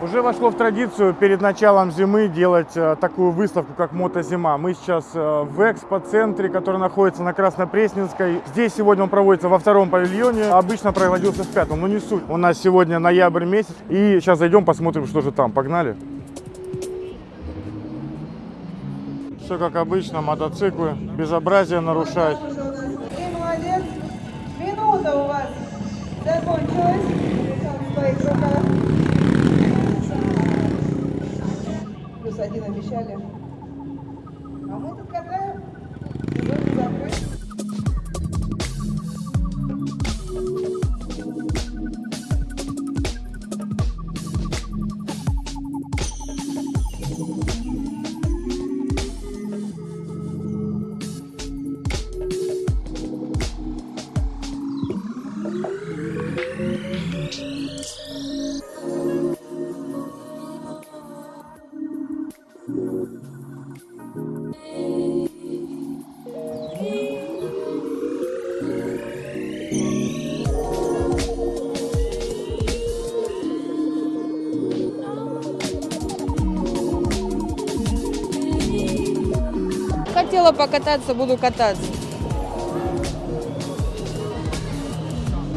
Уже вошло в традицию перед началом зимы делать э, такую выставку, как «Мотозима». Мы сейчас э, в экспоцентре, который находится на Краснопресненской. Здесь сегодня он проводится во втором павильоне. Обычно проводился в пятом, но не суть. У нас сегодня ноябрь месяц. И сейчас зайдем, посмотрим, что же там. Погнали. Все как обычно, мотоциклы, безобразие нарушать. Ты молодец. Минута у вас закончилась. Один обещали. А мы тут катаем. Сезон не. Покататься, буду кататься.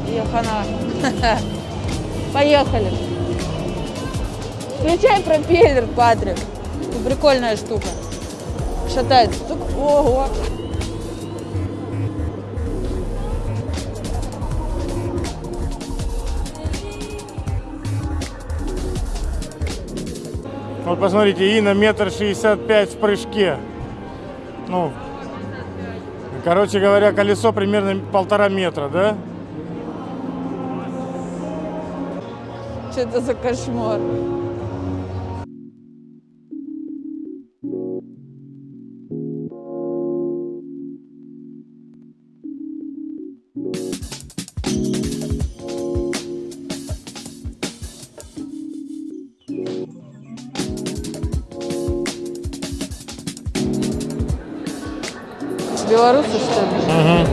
Ехана. Поехали. Включай пропеллер, Патрик. Прикольная штука. Шатается. Тук. Ого. Вот посмотрите, Ина метр шестьдесят пять в прыжке. Ну, короче говоря, колесо примерно полтора метра, да? Что это за кошмар? Белорусы, что ли?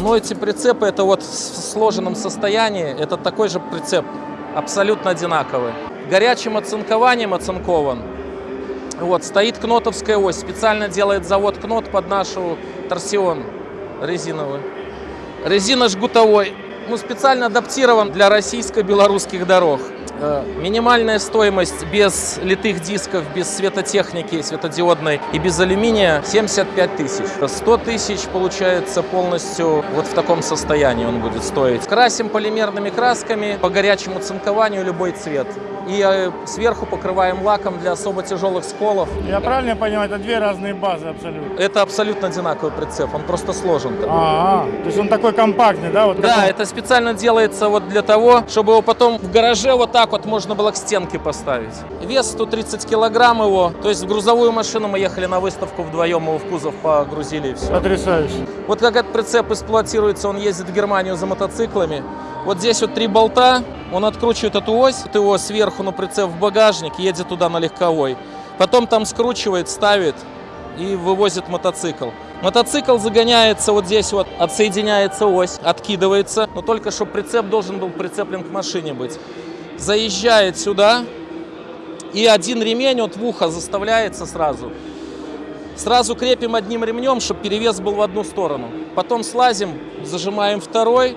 Но эти прицепы, это вот в сложенном состоянии, это такой же прицеп, абсолютно одинаковый. Горячим оцинкованием оцинкован. Вот, стоит кнотовская ось, специально делает завод кнот под нашу торсион резиновый. Резина жгутовой, ну, специально адаптирован для российско-белорусских дорог. Э, Минимальная стоимость без литых дисков, без светотехники светодиодной и без алюминия 75 тысяч. 100 тысяч получается полностью вот в таком состоянии он будет стоить. Красим полимерными красками по горячему цинкованию любой цвет. И э, сверху покрываем лаком для особо тяжелых сколов. Я правильно понимаю, это две разные базы абсолютно. Это абсолютно одинаковый прицеп, он просто сложен. такой. А, то есть он такой компактный, да? Вот Да, он- это специально делается вот для того, чтобы его потом в гараже вот так вот можно было к стенке поставить. Вес 130 килограмм его, то есть в грузовую машину мы ехали на выставку вдвоем, его в кузов погрузили и все. Потрясающе. Вот как этот прицеп эксплуатируется, он ездит в Германию за мотоциклами. Вот здесь вот три болта, он откручивает эту ось, вот его сверху на прицеп в багажник, едет туда на легковой. Потом там скручивает, ставит и вывозит мотоцикл. Мотоцикл загоняется вот здесь вот, отсоединяется ось, откидывается, но только чтобы прицеп должен был прицеплен к машине быть. Заезжает сюда, и один ремень от в ухо заставляется сразу. Сразу крепим одним ремнем, чтобы перевес был в одну сторону. Потом слазим, зажимаем второй.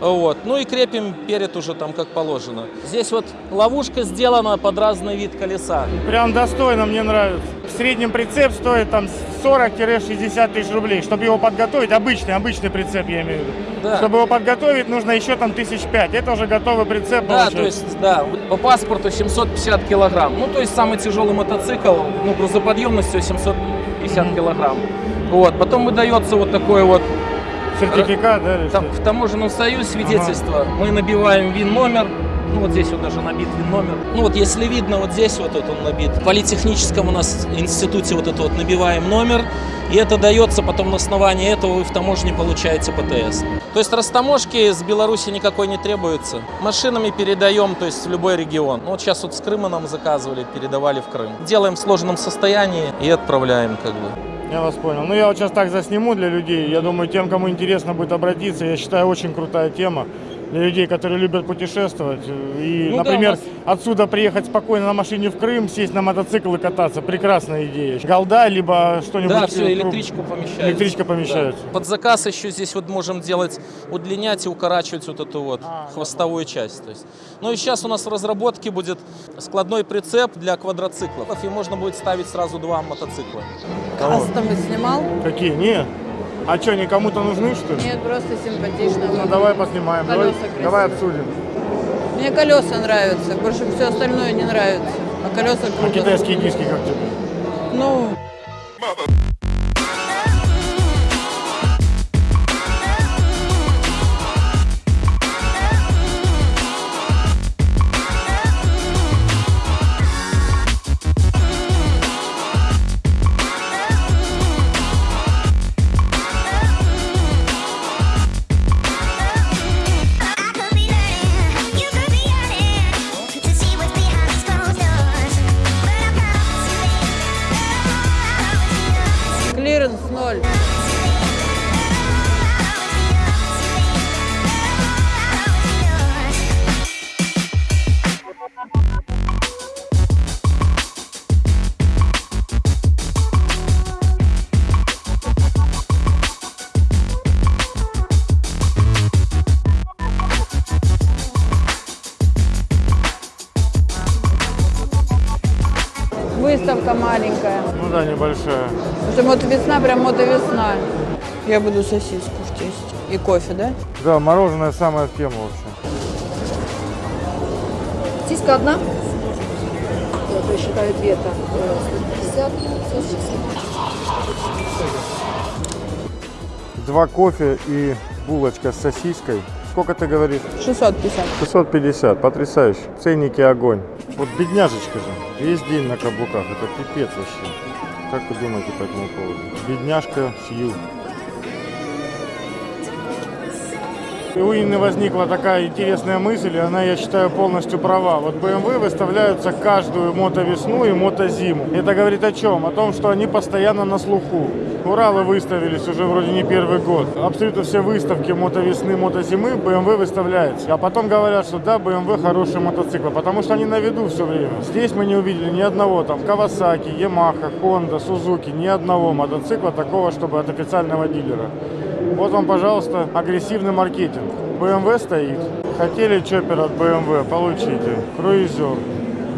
Вот. Ну и крепим перед уже там как положено. Здесь вот ловушка сделана под разный вид колеса. Прям достойно, мне нравится. В среднем прицеп стоит там 40-60 тысяч рублей. Чтобы его подготовить, обычный, обычный прицеп я имею в виду. Да. Чтобы его подготовить, нужно еще там тысяч пять. Это уже готовый прицеп Да, получается. то есть, да, по паспорту 750 килограмм. Ну, то есть самый тяжелый мотоцикл, ну, грузоподъемностью 750 килограмм. Вот, потом выдается вот такой вот Сертификат, да? Там, в таможенном союзе свидетельство. Мы набиваем ВИН-номер. Ну, вот здесь вот даже набит ВИН-номер. Ну, вот если видно, вот здесь вот это он набит. В политехническом у нас институте вот это вот набиваем номер. И это дается потом на основании этого вы в таможне получаете ПТС. То есть растаможки с Беларуси никакой не требуется. Машинами передаем, то есть в любой регион. Ну, вот сейчас вот с Крыма нам заказывали, передавали в Крым. Делаем в сложенном состоянии и отправляем как бы. Я вас понял. Ну, я вот сейчас так засниму для людей. Я думаю, тем, кому интересно будет обратиться, я считаю, очень крутая тема для людей, которые любят путешествовать. И, Ну да, например, у нас- отсюда приехать спокойно на машине в Крым, сесть на мотоцикл и кататься. Прекрасная идея. Голда, либо что-нибудь. Да, э, все, электричку помещается. Электричка помещается. Да. Под заказ еще здесь вот можем делать, удлинять и укорачивать вот эту вот А, хвостовую часть. То есть. Ну и сейчас у нас в разработке будет складной прицеп для квадроциклов. И можно будет ставить сразу два мотоцикла. Кого? Кастомы снимал? Какие? Нет. А что, они кому-то нужны, что ли? Нет, просто симпатично. Ну, давай поснимаем. Давай, Колеса давай обсудим. Мне колеса нравятся, больше все остальное не нравится. А колеса А круто. китайские диски как тебе? Ну, Потому что мотовесна, прям мотовесна. Я буду сосиску в тесте. И кофе, да? Да, мороженое самое в тему вообще. Сиська одна. Я посчитаю две так. э, 150, 160. Два кофе и булочка с сосиской. Сколько ты говоришь? 650. 650, потрясающе. Ценники огонь. Вот бедняжечка же, весь день на каблуках, это пипец вообще. Как вы думаете по этому поводу? Бедняжка Сью. И у Инны возникла такая интересная мысль, и она, я считаю, полностью права. Вот BMW выставляются каждую мотовесну и мотозиму. Это говорит о чем? О том, что они постоянно на слуху. Уралы выставились уже вроде не первый год. Абсолютно все выставки мотовесны, мотозимы BMW выставляются. А потом говорят, что да, BMW хороший мотоцикл, потому что они на виду все время. Здесь мы не увидели ни одного там Kawasaki, Yamaha, Honda, Suzuki, ни одного мотоцикла такого, чтобы от официального дилера. Вот вам, пожалуйста, агрессивный маркетинг. BMW стоит. Хотели чоппер от BMW, получите. Круизер.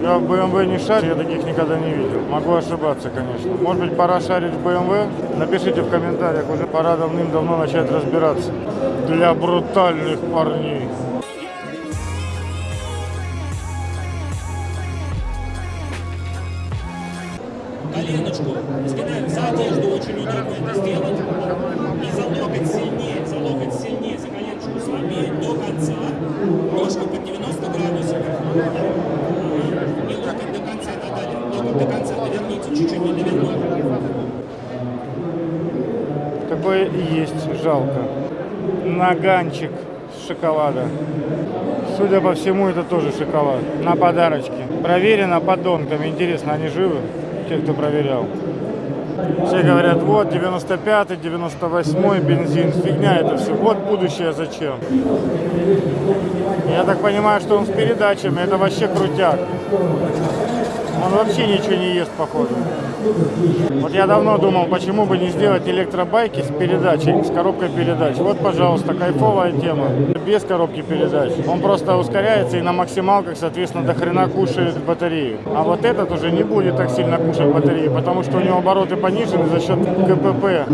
Я в BMW не шарю, я таких никогда не видел. Могу ошибаться, конечно. Может быть, пора шарить в BMW? Напишите в комментариях, уже пора давным-давно начать разбираться. Для брутальных парней. Ножку под 90 градусов. И локоть до конца, да, да, локоть до конца доверните, чуть-чуть не довернули. Такое есть, жалко. Наганчик с шоколада. Судя по всему, это тоже шоколад. На подарочке. Проверено подонками. Интересно, они живы? Те, кто проверял. Все говорят, вот 95-й, 98-й бензин. Фигня это все. Вот будущее зачем. Я так понимаю, что он с передачами. Это вообще крутяк. Он вообще ничего не ест, походу. Вот я давно думал, почему бы не сделать электробайки с передачей, с коробкой передач. Вот, пожалуйста, кайфовая тема. Без коробки передач. Он просто ускоряется и на максималках, соответственно, до хрена кушает батарею. А вот этот уже не будет так сильно кушать батарею, потому что у него обороты понижены за счет КПП.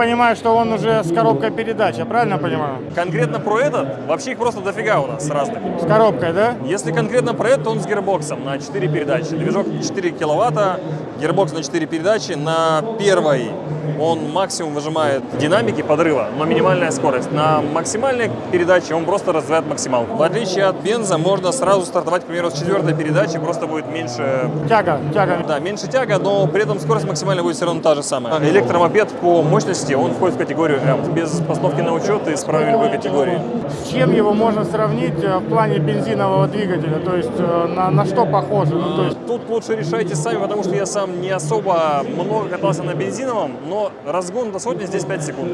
Понимаю, что он уже с коробкой передач, я правильно понимаю? Конкретно про этот, вообще их просто дофига у нас разных. С коробкой, да? Если конкретно про этот, то он с гирбоксом на 4 передачи. Движок 4 киловатта, гирбокс на 4 передачи. На первой он максимум выжимает динамики подрыва, но минимальная скорость. На максимальной передаче он просто развивает максималку. В отличие от бенза, можно сразу стартовать, к примеру, с четвертой передачи, просто будет меньше Тяга, тяга. Да, меньше тяга, но при этом скорость максимальная будет все равно та же самая. Электромопед по мощности, он входит в категорию М. Без постановки на учет и с правами любой категории. С чем его можно сравнить э, в плане бензинового двигателя? То есть э, на, на что похоже? Ну, то есть Тут лучше решайте сами, потому что я сам не особо много катался на бензиновом, но разгон до сотни здесь 5 секунд.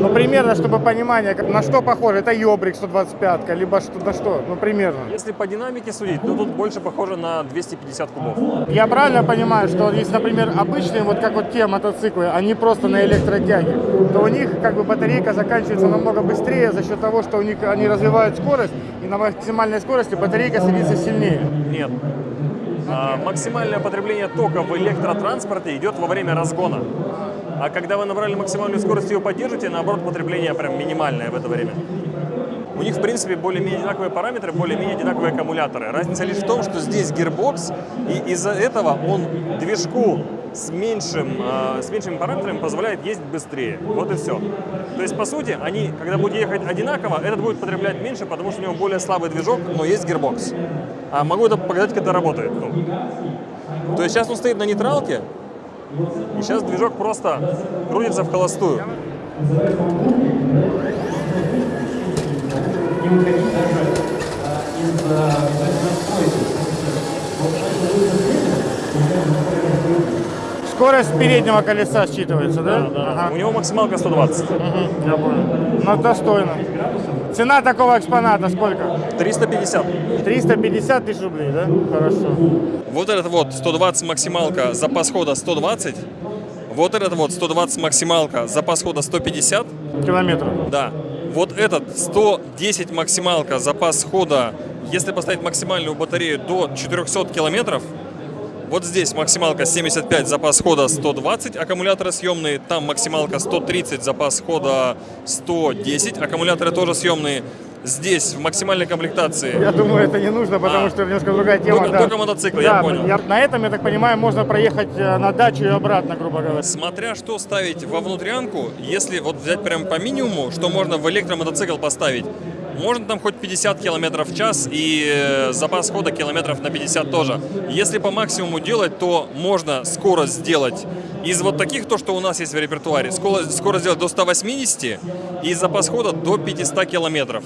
Ну, примерно, чтобы понимание, на что похоже. Это Йобрик 125, либо что, на что? Ну, примерно. Если по динамике судить, то тут больше похоже на 250 кубов. Я правильно понимаю, что если, например, обычные, вот как вот те мотоциклы, они просто на электротяге, то у них как бы батарейка заканчивается намного быстрее за счет того, что у них они развивают скорость, и на максимальной скорости батарейка садится сильнее. Нет. А, максимальное потребление тока в электротранспорте идет во время разгона. А когда вы набрали максимальную скорость ее поддержите, наоборот, потребление прям минимальное в это время. У них, в принципе, более-менее одинаковые параметры, более-менее одинаковые аккумуляторы. Разница лишь в том, что здесь гирбокс, и из-за этого он движку с, меньшим, э, с меньшими параметрами позволяет ездить быстрее. Вот и все. То есть, по сути, они, когда будут ехать одинаково, этот будет потреблять меньше, потому что у него более слабый движок, но есть гирбокс. А могу это показать, когда работает. Ну. То есть сейчас он стоит на нейтралке, и сейчас движок просто крутится в холостую. Скорость переднего колеса считывается, да? Ага. У него максималка 120. Мгм, Я понял. Ну, достойно. Цена такого экспоната сколько? 350. 350 тысяч рублей, да? Хорошо. Вот этот вот 120 максималка, запас хода 120. Вот этот вот 120 максималка, запас хода 150. Километров. Да. Вот этот 110 максималка, запас хода, если поставить максимальную батарею до 400 километров, вот здесь максималка 75, запас хода 120, аккумуляторы съемные, там максималка 130, запас хода 110, аккумуляторы тоже съемные. Здесь в максимальной комплектации Я думаю, это не нужно, потому А. что немножко другая тема. Только- да. только мотоцикл, я Да, понял. на этом, я так понимаю, можно проехать э, на дачу и обратно, грубо говоря. Смотря что ставить во внутрянку, если вот взять прям по минимуму, что можно в электромотоцикл поставить, можно там хоть 50 километров в час и э, запас хода километров на 50 тоже. Если по максимуму делать, то можно скорость сделать из вот таких, то, что у нас есть в репертуаре, скорость, скорость сделать до 180 и запас хода до 500 километров.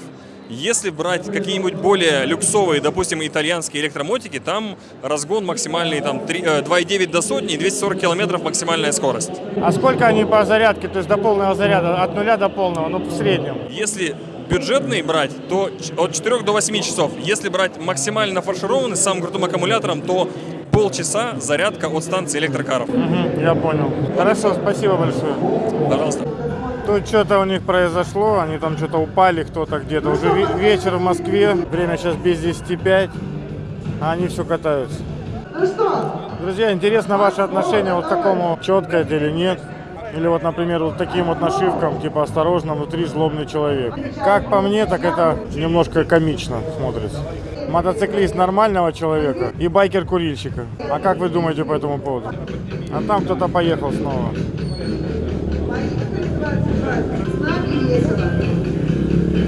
Если брать какие-нибудь более люксовые, допустим, итальянские электромотики, там разгон максимальный там, три- э, 2,9 до сотни и 240 километров максимальная скорость. А сколько они по зарядке, то есть до полного заряда, от нуля до полного, ну, в среднем? Если бюджетный брать, то от 4 до 8 часов. Если брать максимально фаршированный с самым крутым аккумулятором, то полчаса зарядка от станции электрокаров. Мгм, я понял. Хорошо, спасибо большое. Пожалуйста. Тут что-то у них произошло, они там что-то упали кто-то где-то. Уже ве- вечер в Москве, время сейчас без 10 5, а они все катаются. Ну что, Друзья, интересно ваше отношение вот к такому, четко это или нет. Или вот, например, вот таким вот нашивкам, типа «Осторожно, внутри злобный человек». Как по мне, так это немножко комично смотрится. Мотоциклист нормального человека и байкер-курильщика. А как вы думаете по этому поводу? А там кто-то поехал снова.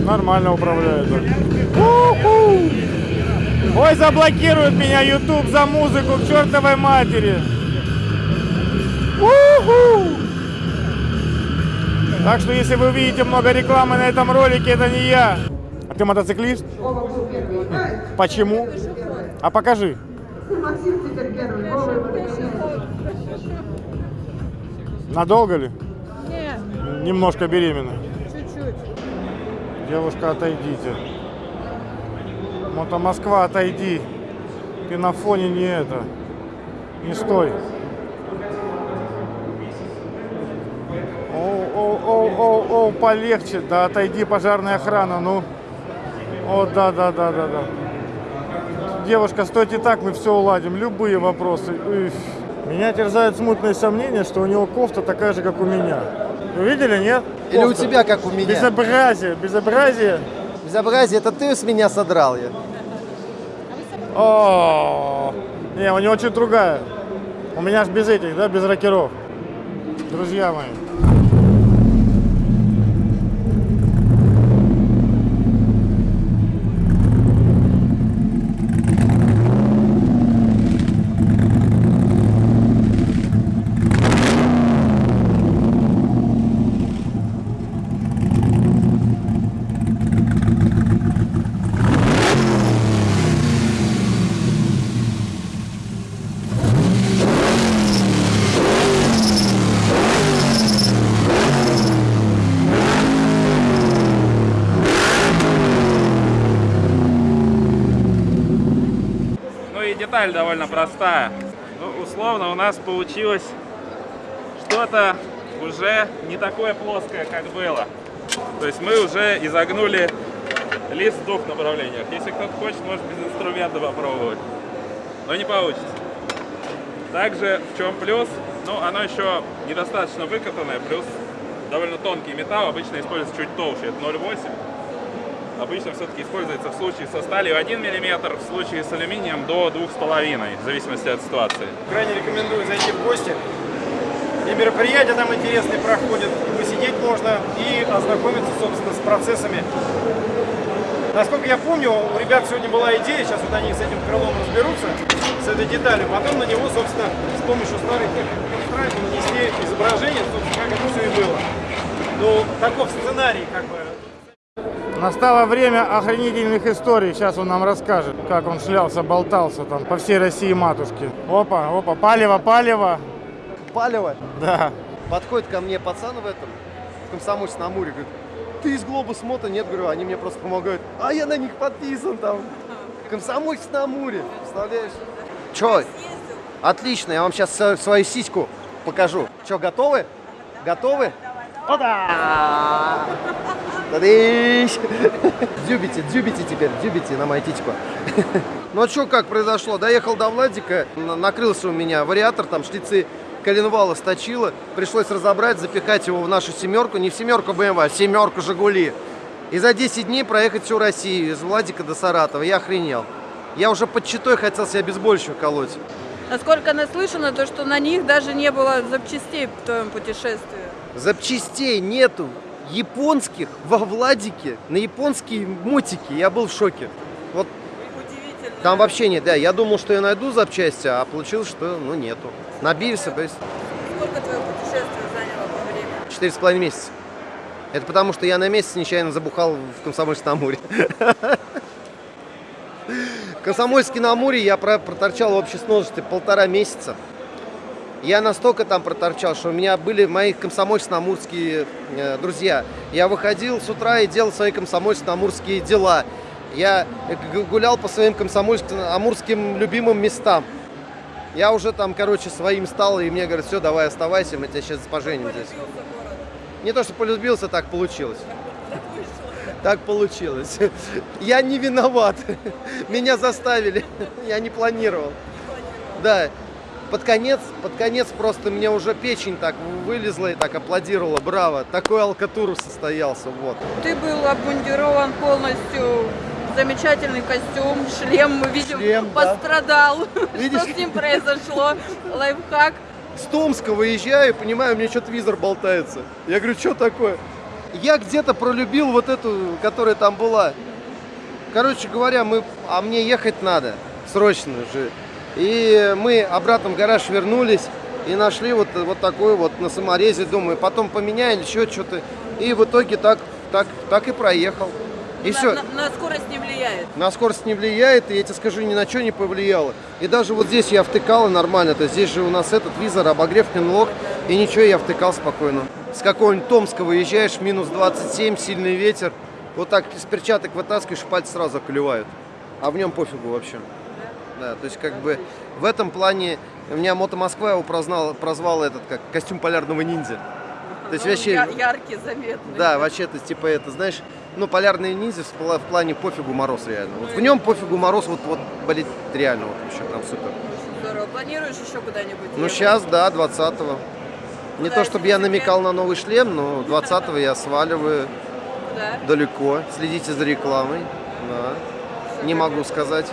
Нормально управляет. Ой, заблокирует меня YouTube за музыку к чертовой матери. У-ху! Так что, если вы увидите много рекламы на этом ролике, это не я. А ты мотоциклист? Вова был первый. Ай, Почему? А покажи. Максим теперь первый. Надолго ли? Не, Немножко беременна. чуть-чуть. Девушка, отойдите. Мото Москва, отойди. Ты на фоне не это. Не стой. Оу, полегче. Да отойди, пожарная охрана, ну. О, да, да, да, да, да. Девушка, стойте так, мы все уладим. Любые вопросы. Уф. Меня терзают смутные сомнения, что у него кофта такая же, как у меня. Вы видели, нет? Или у Кофта. тебя, как у меня. Безобразие, безобразие. Безобразие, это ты с меня содрал я. О, не, у него чуть другая. У меня ж без этих, да, без рокеров. Друзья мои, деталь довольно простая. Ну, условно у нас получилось что-то уже не такое плоское, как было. То есть мы уже изогнули лист в двух направлениях. Если кто-то хочет, может без инструмента попробовать. Но не получится. Также в чем плюс? Ну, оно еще недостаточно выкатанное, плюс довольно тонкий металл, обычно используется чуть толще, это 0,8. Обычно все-таки используется в случае со сталью 1 мм, в случае с алюминием до 2,5, в зависимости от ситуации. Крайне рекомендую зайти в гости. И мероприятия там интересные проходят, посидеть можно, и ознакомиться, собственно, с процессами. Насколько я помню, у ребят сегодня была идея, сейчас вот они с этим крылом разберутся, с этой деталью, потом на него, собственно, с помощью старой техники нанесли изображение, собственно, как это все и было. Ну, таков сценарий, как бы, Настало время охренительных историй. Сейчас он нам расскажет, как он шлялся, болтался там по всей России матушки. Опа, опа, палево, палево. Палево. Да. Подходит ко мне пацан в этом, в комсомольце на Амуре, говорит, ты из Глобус Мото? Нет, говорю, они мне просто помогают. А я на них подписан там. Комсомольец на Амуре, представляешь? Че? Отлично, я вам сейчас свою сиську покажу. Че, готовы? Готовы? Ода! Тадыщ! Дзюбите, дзюбите теперь, дзюбите на мою титьку. Ну а что, как произошло? Доехал до Владика, на- накрылся у меня вариатор, там шлицы коленвала сточило. Пришлось разобрать, запихать его в нашу семерку. Не в семерку BMW, а в семерку Жигули. И за 10 дней проехать всю Россию, из Владика до Саратова. Я охренел. Я уже под читой хотел себя безбольщую колоть. Насколько наслышано, то, что на них даже не было запчастей в твоем путешествии. Запчастей нету японских во Владике на японские мотики. Я был в шоке. Вот там вообще нет, да. Я думал, что я найду запчасти, а получилось, что ну нету. Набился, то есть Сколько твое путешествие заняло по времени? четыре с половиной месяца. Это потому, что я на месяц нечаянно забухал в Комсомольске на Амуре. В Комсомольске на Амуре я про- проторчал в общей сложности полтора месяца. Я настолько там проторчал, что у меня были мои комсомольско-амурские э, друзья. Я выходил с утра и делал свои комсомольско-амурские дела. Я гулял по своим комсомольско-амурским любимым местам. Я уже там, короче, своим стал, и мне говорят, все, давай оставайся, мы тебя сейчас поженим здесь. Не то, что полюбился, так получилось. Так получилось. Я не виноват. Меня заставили. Я не планировал. Да. Под конец, под конец просто мне уже печень так вылезла и так аплодировала. Браво. Такой алкатур состоялся. Вот. Ты был обмундирован полностью замечательный костюм, шлем, мы видим, Шлем, да. пострадал. Видишь? Что с ним произошло? Лайфхак. С Томска выезжаю, понимаю, у меня что-то визор болтается. Я говорю, что такое? Я где-то пролюбил вот эту, которая там была. Короче говоря, мы, а мне ехать надо, срочно же. И мы обратно в гараж вернулись и нашли вот, вот такой вот на саморезе, думаю, потом поменяем еще что-то. И в итоге так, так, так и проехал. И на, все. на- на скорость не влияет. На скорость не влияет, и я тебе скажу, ни на что не повлияло. И даже вот здесь я втыкал и нормально. То есть здесь же у нас этот визор, обогрев, клинлок, и ничего, я втыкал спокойно. С какого-нибудь Томска выезжаешь, минус 27, сильный ветер, вот так из перчаток вытаскиваешь, пальцы сразу околевают. А в нем пофигу вообще. Да, то есть как бы в этом плане у меня Мото Москва его прознал, прозвал этот как костюм полярного ниндзя. То есть Он вообще... я- яркий, заметный. Да, вообще, то типа, это, знаешь, ну, полярные ниндзя в, пла- в плане пофигу мороз реально. Вот в нем пофигу мороз, вот, вот, блин, реально, вот, вообще прям супер. Здорово. Планируешь еще куда-нибудь? Ну, сейчас, да, 20-го. Не то, чтобы я намекал на новый шлем, но 20-го я сваливаю Куда? далеко. Следите за рекламой. Да. Не могу сказать.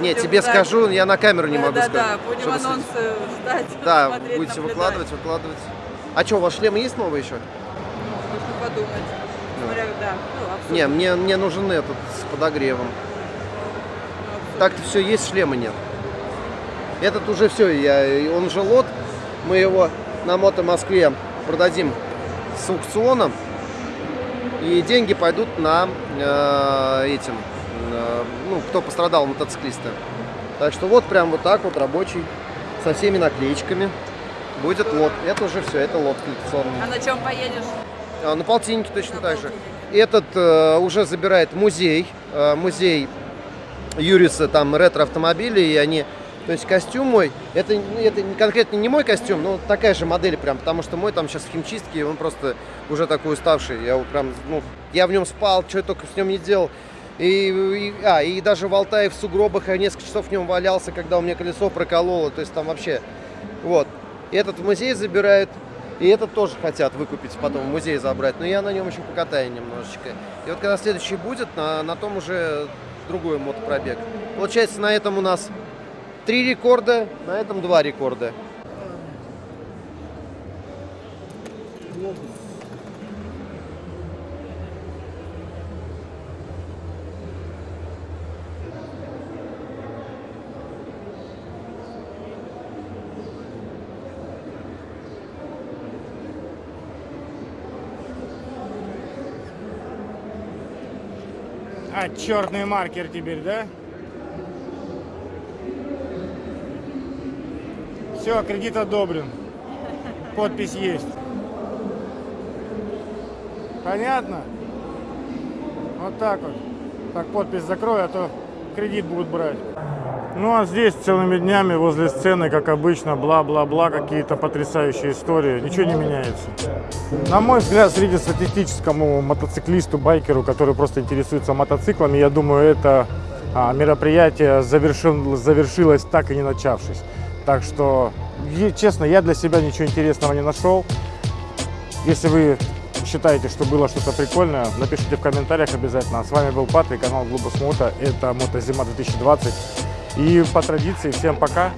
Не, тебе ждать. скажу, я на камеру не Да, могу да, сказать. Да, будем анонсы ждать, Да, смотреть, будете наблюдать. выкладывать, выкладывать. А что, у вас шлемы есть новые еще? Нужно подумать. Смотря, да, ну. Не, мне, мне нужен этот с подогревом. Так-то все есть, шлема нет. Этот уже все, я, он уже лот. Мы его на Мото Москве продадим с аукционом. И деньги пойдут на э, этим, ну, кто пострадал, мотоциклисты. Так что вот прям вот так вот рабочий, со всеми наклеечками. Будет лот. Это уже все, это лот коллекционный. А на чем поедешь? А, На полтиннике точно так же. Этот э, уже забирает музей. Э, музей Юриса там ретро-автомобили, и они... То есть костюм мой, это, ну, это конкретно не мой костюм, но такая же модель прям, потому что мой там сейчас в химчистке, он просто уже такой уставший. Я прям, ну, я в нем спал, что я только с ним не делал. И, и- а, и даже в Алтае в сугробах я несколько часов в нем валялся, когда у меня колесо прокололо, то есть там вообще, вот. Этот в музей забирают, и этот тоже хотят выкупить, потом в музей забрать, но я на нем еще покатаю немножечко. И вот когда следующий будет, на, на том уже другой мотопробег. Получается, на этом у нас три рекорда, на этом два рекорда. А, черный маркер теперь, да? Все, кредит одобрен. Подпись есть. Понятно? Вот так вот. Так, подпись закрой, а то кредит будут брать. Ну а здесь целыми днями возле сцены, как обычно, бла-бла-бла, какие-то потрясающие истории. Ничего не меняется. На мой взгляд, среднестатистическому мотоциклисту, байкеру, который просто интересуется мотоциклами, я думаю, это а, мероприятие завершил- завершилось так и не начавшись. Так что, честно, я для себя ничего интересного не нашел. Если вы считаете, что было что-то прикольное, напишите в комментариях обязательно. С вами был Патрик, канал Глобус Мото. Это Мотозима 2020. И по традиции, всем пока.